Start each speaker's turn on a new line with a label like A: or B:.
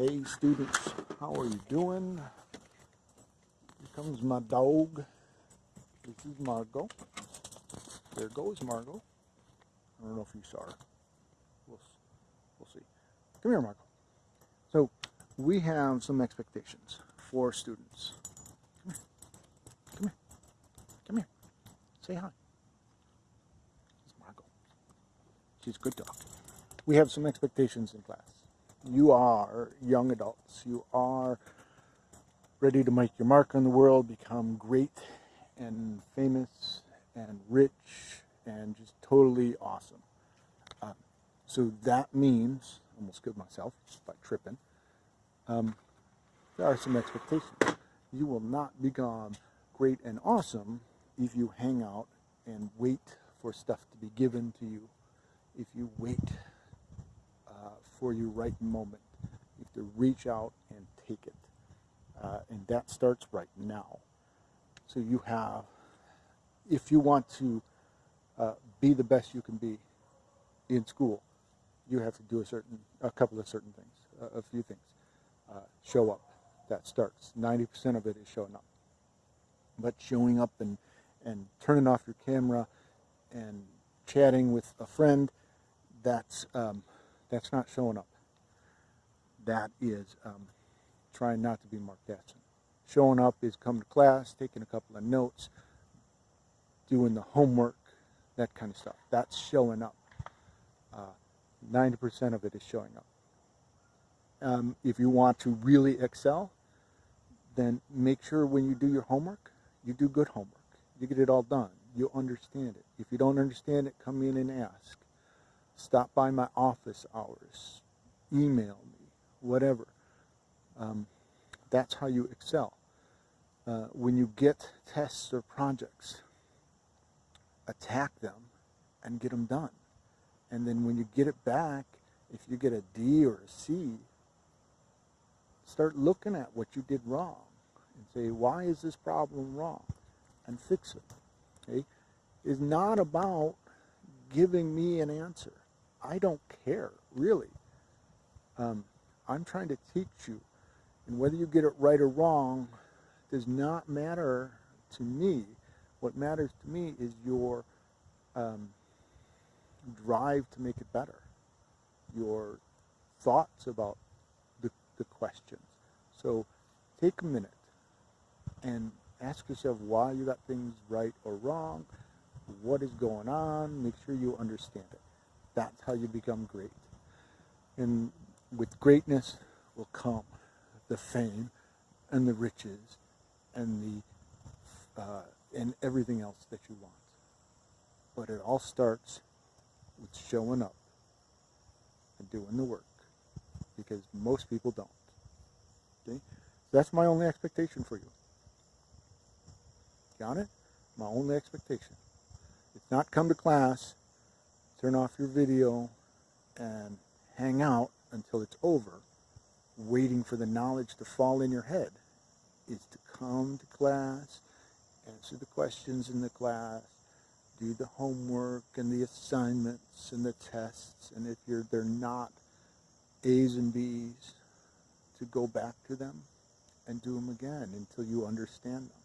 A: Hey students, how are you doing? Here comes my dog. This is Margot. There goes Margot. I don't know if you saw her. We'll, we'll see. Come here, Margot. So we have some expectations for students. Come here. Come here. Come here. Say hi. It's Margot. She's a good dog. We have some expectations in class you are young adults. You are ready to make your mark on the world, become great and famous and rich and just totally awesome. Um, so that means, almost killed myself by tripping, um, there are some expectations. You will not become great and awesome if you hang out and wait for stuff to be given to you. If you wait for your right moment. You have to reach out and take it. Uh, and that starts right now. So you have, if you want to uh, be the best you can be in school, you have to do a certain, a couple of certain things, a, a few things. Uh, show up. That starts. 90% of it is showing up. But showing up and, and turning off your camera and chatting with a friend, that's um, that's not showing up. That is um, trying not to be Mark Batson. Showing up is coming to class, taking a couple of notes, doing the homework, that kind of stuff. That's showing up. 90% uh, of it is showing up. Um, if you want to really excel, then make sure when you do your homework, you do good homework. You get it all done. You understand it. If you don't understand it, come in and ask. Stop by my office hours. Email me, whatever. Um, that's how you excel. Uh, when you get tests or projects, attack them and get them done. And then when you get it back, if you get a D or a C, start looking at what you did wrong and say, why is this problem wrong? And fix it. Okay? It's not about giving me an answer. I don't care, really. Um, I'm trying to teach you. And whether you get it right or wrong does not matter to me. What matters to me is your um, drive to make it better, your thoughts about the, the questions. So take a minute and ask yourself why you got things right or wrong, what is going on, make sure you understand it. That's how you become great. And with greatness will come the fame and the riches and the uh, and everything else that you want. But it all starts with showing up and doing the work because most people don't. Okay? That's my only expectation for you. Got it? My only expectation. It's not come to class turn off your video and hang out until it's over, waiting for the knowledge to fall in your head, is to come to class, answer the questions in the class, do the homework and the assignments and the tests, and if you're they're not A's and B's, to go back to them and do them again until you understand them.